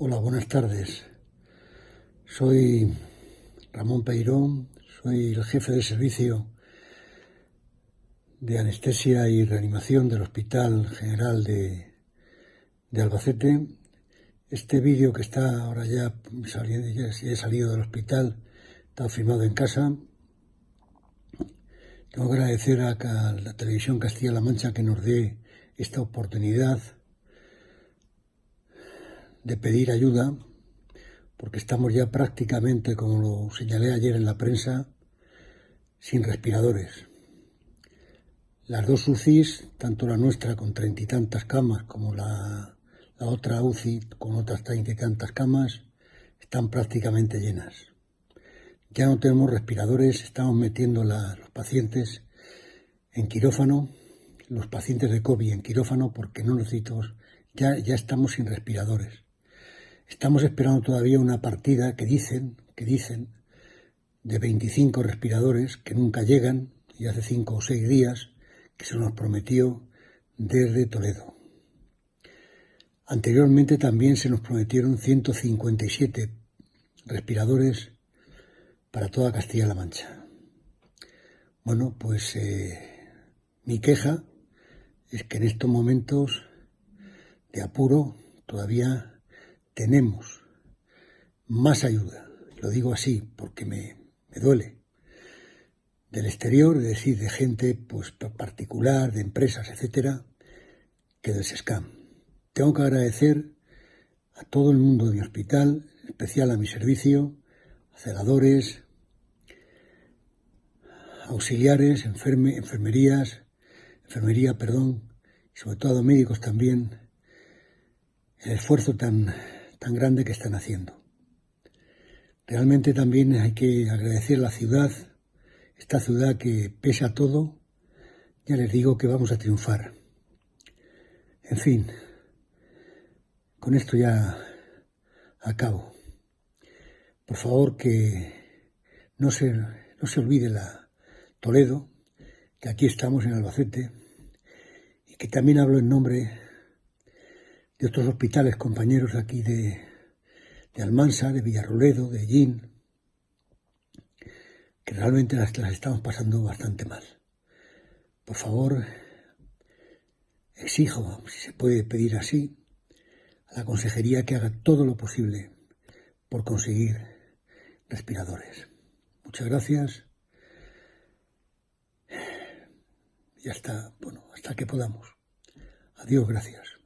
Hola, buenas tardes. Soy Ramón Peirón, soy el jefe de servicio de anestesia y reanimación del Hospital General de, Albacete. Este vídeo que está ahora ya saliendo, ya he salido del hospital, está filmado en casa. Tengo que agradecer a la televisión Castilla-La Mancha que nos dé esta oportunidad de pedir ayuda, porque estamos ya prácticamente, como lo señalé ayer en la prensa, sin respiradores. Las dos UCIs, tanto la nuestra con treinta y tantas camas como la, la otra UCI con otras treinta y tantas camas, están prácticamente llenas. Ya no tenemos respiradores, estamos metiendo los pacientes en quirófano, los pacientes de COVID en quirófano porque no necesitamos, ya, ya estamos sin respiradores. Estamos esperando todavía una partida que dicen, que dicen, de 25 respiradores que nunca llegan, y hace 5 o 6 días que se nos prometió desde Toledo. Anteriormente también se nos prometieron 157 respiradores para toda Castilla-La Mancha. Bueno, pues eh, mi queja es que en estos momentos de apuro todavía tenemos más ayuda, lo digo así porque me, duele, del exterior, es decir, de gente pues, particular, de empresas, etcétera, que del SESCAM. Tengo que agradecer a todo el mundo de mi hospital, en especial a mi servicio, a celadores, auxiliares, enfermerías, enfermería, perdón, y sobre todo a médicos también, el esfuerzo tan tan grande que están haciendo. Realmente también hay que agradecer la ciudad, esta ciudad que pese a todo, ya les digo que vamos a triunfar. En fin, con esto ya acabo. Por favor que no se, no se olvide la Toledo, que aquí estamos en Albacete, y que también hablo en nombre de otros hospitales compañeros aquí de, de Almansa, de Villarroledo, de Gin, que realmente las, las estamos pasando bastante mal. Por favor, exijo, si se puede pedir así, a la consejería que haga todo lo posible por conseguir respiradores. Muchas gracias. Y hasta, bueno, hasta que podamos. Adiós, gracias.